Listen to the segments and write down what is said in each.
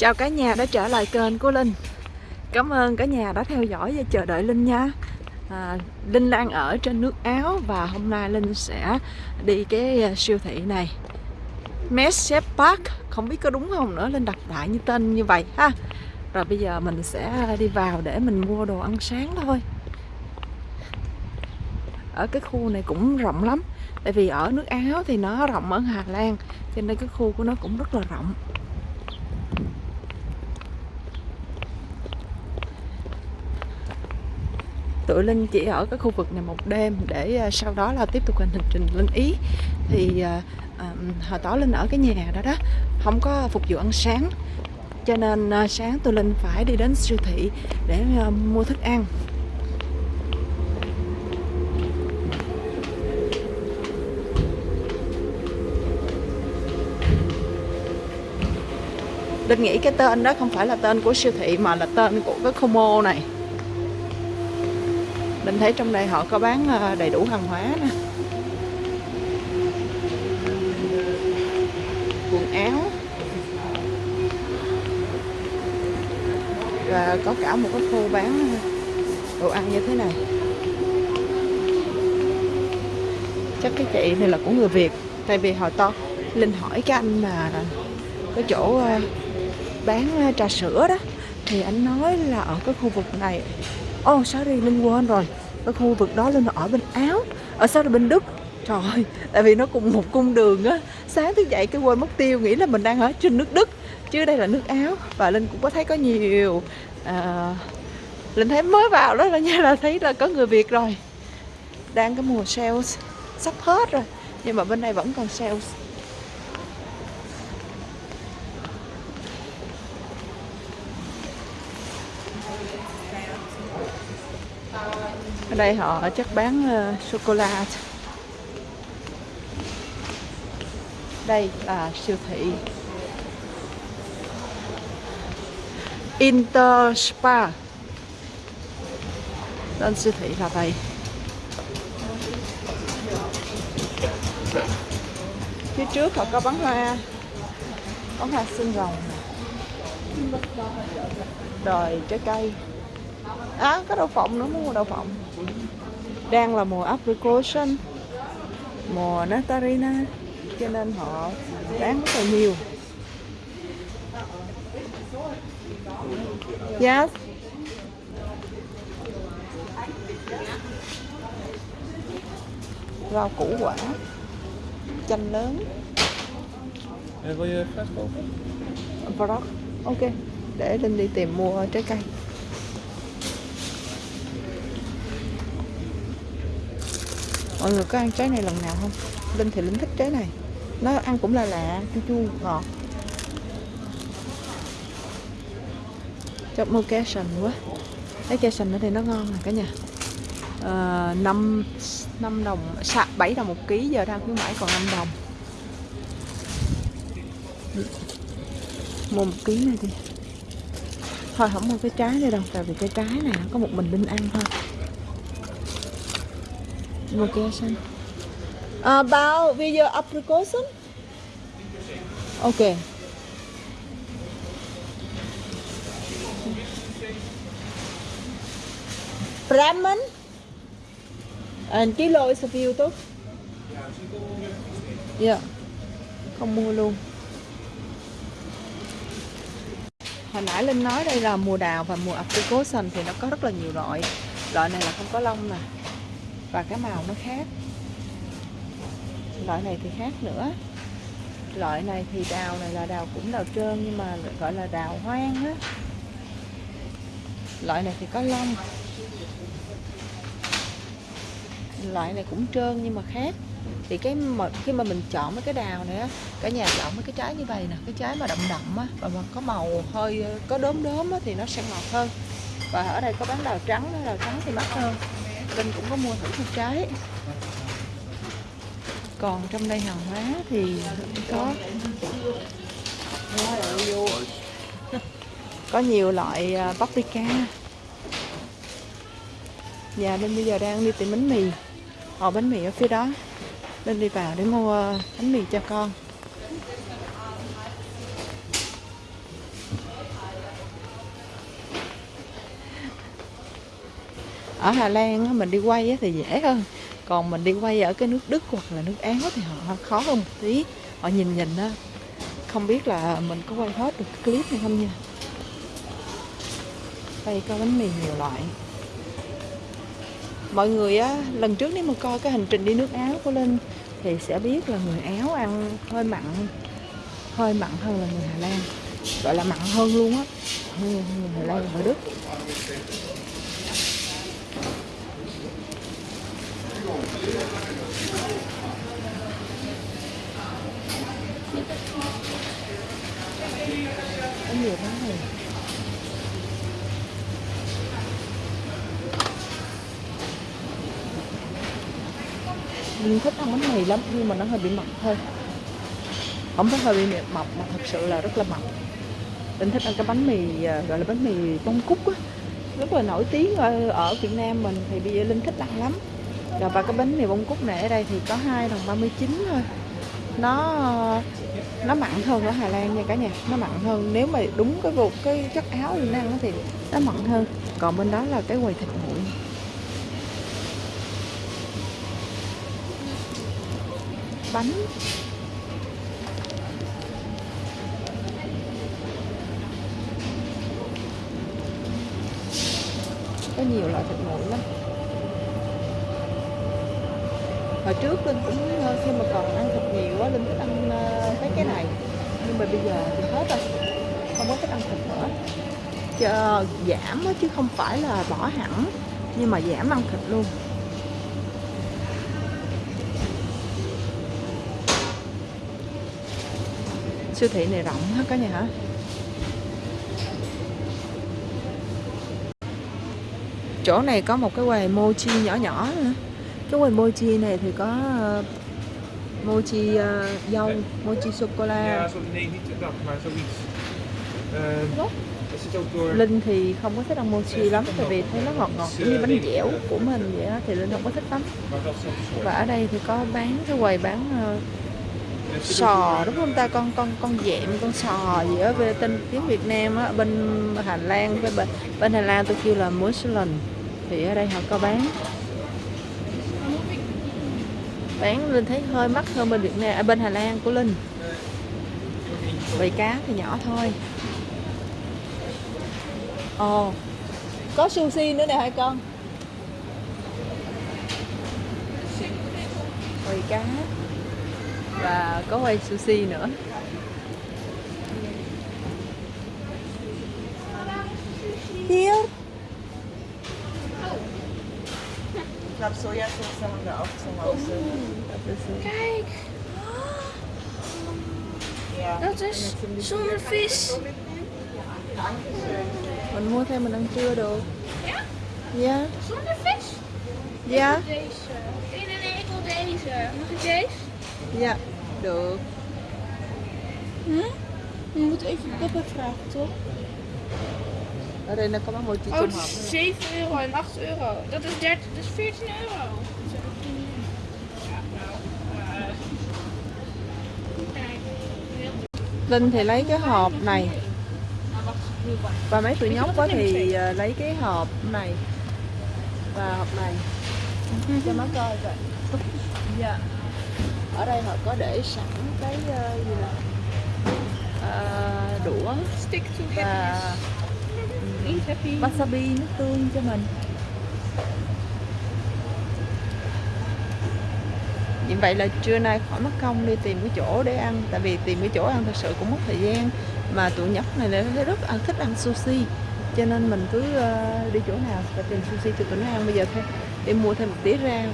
Chào cả nhà đã trở lại kênh của Linh. Cảm ơn cả nhà đã theo dõi và chờ đợi Linh nha. À, Linh đang ở trên nước Áo Và hôm nay Linh sẽ đi cái à, siêu thị này. Messep Park Không biết có đúng không nữa Linh đặt đại như tên như vậy ha. Rồi bây giờ mình sẽ đi vào để mình mua đồ ăn sáng thôi. Ở cái khu này cũng rộng lắm Tại vì ở nước Áo thì nó rộng ở Hà Lan Cho nên cái khu của nó cũng rất là rộng. Tụi Linh chỉ ở cái khu vực này một đêm để à, sau đó là tiếp tục hành trình lên Ý. Thì à, à hồi tối Linh ở cái nhà đó đó không có phục vụ ăn sáng. Cho nên à, sáng tụi Linh phải đi đến siêu thị để mua thức ăn. Linh nghĩ cái tên đó không phải là tên của siêu thị mà là tên của cái Como này mình thấy trong đây họ có bán ờ, đầy đủ hàng hóa nè. Quần áo. Và có cả một cái khu bán ờ, đồ ăn như thế này. Chắc cái chị này là của người Việt, tại vì hồi to. Linh hỏi cái anh mà cái chỗ ờ, bán trà sữa đó thì anh nói là ở cái khu vực này. Ồ oh, sorry Linh quên rồi. Cái khu vực đó Linh ở bên Áo. Ở sao là bên Đức. Trời ơi, tại vì nó cùng một cung đường á. Sáng thức dậy cái quên mất tiêu Nghĩ là mình đang ở trên nước Đức Chứ đây là nước Áo. Và Linh cũng có thấy có nhiều à, Linh thấy mới vào đó là nha là thấy là có người Việt rồi. Đang cái mùa sales Sắp hết rồi Nhưng mà bên này vẫn còn sales. Ở đây họ chắc bán uh, sô cô la. Đây là siêu thị. Inter Spa. Tên siêu thị là vậy. Phía trước họ có bán hoa. Bán hoa xương rồng. Đòi trái cây. À có đậu phộng nữa muốn mua đậu phộng đang là mùa apricot mùa nectarina cho nên họ bán rất là nhiều. Yes. Rau củ quả chanh lớn. Brock. ok. Để linh đi tìm mua trái cây mọi người có ăn trái này lần nào không? Linh thì linh thích trái này. Nó ăn cũng là lạ chua chua ngọt. Cho mua sành quá. Cái cassion ở đây nó ngon nè cả nhà. À, 5, 5 đồng 7 đồng một ký giờ đang khuyến mãi còn 5 đồng. Mua một ký này đi. Thôi không mua cái trái này đâu tại vì cái trái này có một mình linh ăn thôi location. About video application? Okay. Brahman and kilo is a few tốt. Dạ. Không mua luôn. Hồi nãy Linh nói đây là mùa đào và mùa application thì nó có rất là nhiều loại. Loại này là không có lông nè và cái màu nó khác. Loại này thì khác nữa. Loại này thì đào này là đào cũng đào trơn nhưng mà gọi là đào hoang á. Loại này thì có lông. Loại này cũng trơn nhưng mà khác. Thì cái mà khi mà mình chọn mấy cái đào này á, cả nhà chọn mấy cái trái như vậy nè, cái trái mà đậm đậm á, và mà có màu hơi ờ, có đốm đốm á thì nó sẽ ngọt hơn. Và ở đây có bán đào trắng đào trắng thì mắc hơn. Linh cũng có mua thử một trái còn trong đây hàng hóa thì có. Có nhiều loại à, paprika. Và Linh bây giờ đang đi tìm bánh mì. Ở bánh mì ở phía đó. Linh đi vào để mua à, bánh mì cho con. Ở Hà Lan mình đi quay thì dễ hơn. Còn mình đi quay ở cái nước Đức hoặc là nước Áo thì họ khó hơn một tí. Họ nhìn nhìn đó không biết là mình có quay hết được cái clip hay không nha. Đây có bánh mì nhiều loại. Mọi người á, lần trước nếu mà coi cái hành trình đi nước Áo của Linh thì sẽ biết là người Áo ăn hơi mặn hơi mặn hơn là người Hà Lan. Gọi là mặn hơn luôn á. Hơn người Hà Lan và Đức có nhiều này thích ăn bánh mì lắm, nhưng mà nó hơi bị mập thôi. Không phải hơi bị mập mà thật sự là rất là mập. Mình thích ăn cái bánh mì à, gọi là bánh mì bông cúc á rất là nổi tiếng ở, ở Việt Nam mình thì bây giờ Linh thích ăn lắm. Rồi và cái bánh mì bông cúc này ở đây thì có hai đồng 39 thôi. Nó nó mặn hơn ở Hà Lan nha cả nhà nó mặn hơn. Nếu mà đúng cái vụt cái chất áo Linh ăn thì nó mặn hơn. Còn bên đó là cái quầy thịt nguội. Bánh. Có nhiều loại thịt nguội lắm. Hồi trước linh cũng ờ, khi mà còn ăn thịt nhiều quá linh thích ăn ờ, mấy cái này. Nhưng mà bây giờ thì hết rồi không có thích ăn thịt nữa. Chờ, giảm chứ không phải là bỏ hẳn nhưng mà giảm ăn thịt luôn. Siêu thị này rộng hết cả nhà hả? Chỗ này có một cái quầy mochi nhỏ nhỏ nữa. Cái quầy mochi này thì có uh, mochi uh, dâu mochi sô cô la. Door. Linh thì không có thích ăn mochi lắm tại vì thấy nó ngọt ngọt giống như bánh dẻo của mình vậy á thì Linh không có thích lắm. Và ở đây thì có bán cái quầy bán uh, sò đúng không ta? Con con con dẹm con sò gì ở về tên tiếng Việt Nam á bên Hà Lan bên bên Hà Lan tôi kêu là muslin thì ở đây họ có bán. Bán Linh thấy hơi mắc hơn bên Việt Nam à, bên Hà Lan của Linh. Bầy cá thì nhỏ thôi. Ồ có sushi nữa nè hai con. Bầy cá và có quay sushi nữa Here Ich habe Sojasauce haben wir auch zu Hause. Kijk, Ja. dat is zonder vis. mình mua thêm mình ăn trưa được Ja? dạ Zonder vis? dạ Deze. Nee, nee, nee, ik wil deze. Mag ik deze? Dạ được Hm? Je moet even papa vragen, toch? đây nó có bán mochi Oh, het is 7 euro en 8 euro. Dat is, 30, dat is 14 euro. Linh thì lấy cái hộp này và mấy tụi nhóc quá thì ờ, lấy cái hộp này và hộp này cho nó coi coi dạ ở đây họ có để sẵn cái ờ, gì nè Ờ, đũa Stick to và. Eat happy. wasabi nước tương cho mình. Như vậy là trưa nay khỏi mất công đi tìm cái chỗ để ăn Tại vì tìm cái chỗ ăn thật sự cũng mất thời gian. Mà tụi nhóc này thấy rất ăn thích ăn sushi Cho nên mình cứ ờ, đi chỗ nào và tìm sushi cho tụi nó ăn Bây giờ thôi. Đi mua thêm một tí rau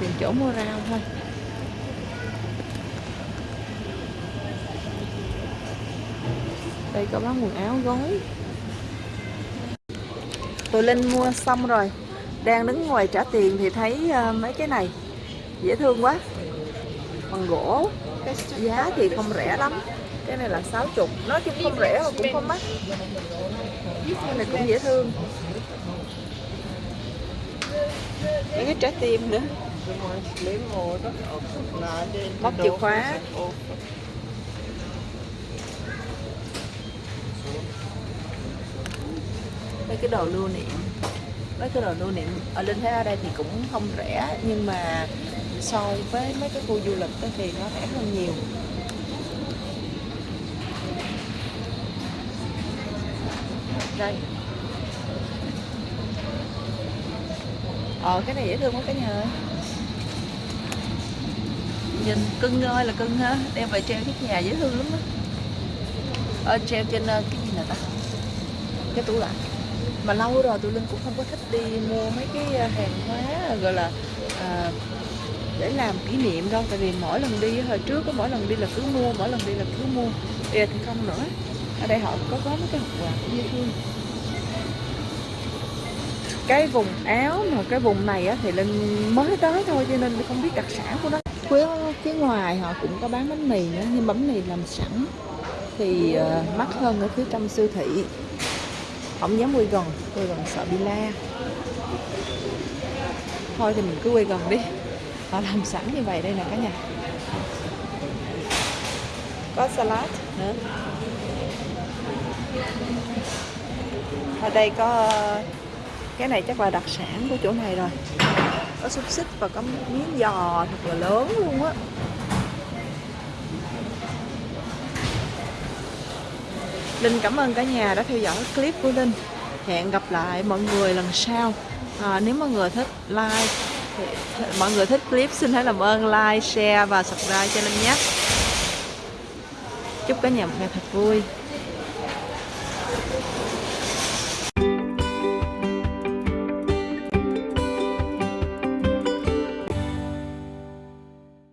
Tìm chỗ mua rau thôi Đây có bán quần áo gói. Tụi Linh mua xong rồi. Đang đứng ngoài trả tiền thì thấy ờ, mấy cái này Dễ thương quá. Bằng gỗ Giá thì không rẻ lắm. Cái này là 60 Nói chung không rẻ mà cũng không mắc. Cái này cũng dễ thương. Mấy cái trái tim nữa. Móc chìa khóa. Mấy cái đồ lưu niệm. Mấy cái đồ lưu niệm ở Linh thấy ở đây thì cũng không rẻ nhưng mà so với mấy cái khu du lịch đó thì nó rẻ hơn nhiều. Đây. Ờ cái này dễ thương quá cả nhà ơi. Nhìn cưng ơi là cưng ha đem về treo cái nhà dễ thương lắm á. Ờ, treo trên ờ, cái gì nè ta? Cái tủ lạnh mà lâu rồi tụi linh cũng không có thích đi mua mấy cái à, hàng hóa à, gọi là à, để làm kỷ niệm đâu. Tại vì mỗi lần đi hồi trước có mỗi lần đi là cứ mua mỗi lần đi là cứ mua. Bây giờ thì không nữa. Ở đây họ có có mấy cái hộp quà cũng dễ thương cái vùng áo mà cái vùng này á, thì linh mới tới thôi cho nên không biết đặc sản của nó. Phía phía ngoài họ cũng có bán bánh mì nữa nhưng bánh mì làm sẵn thì uh, mắc hơn ở phía trong siêu thị không dám quay gần quay gần sợ bị la. Thôi thì mình cứ quay gần đi. Họ làm sẵn như vậy đây nè cả nhà. Có salad nữa. Ở đây có, cái này chắc là đặc sản của chỗ này rồi. Có xúc xích và có miếng giò thật là lớn luôn á. Linh cảm ơn cả nhà đã theo dõi clip của Linh. Hẹn gặp lại mọi người lần sau. À, nếu mọi người thích like thì, mọi người thích clip xin hãy làm ơn like share và subscribe cho Linh nhé. Chúc cả nhà một ngày thật vui.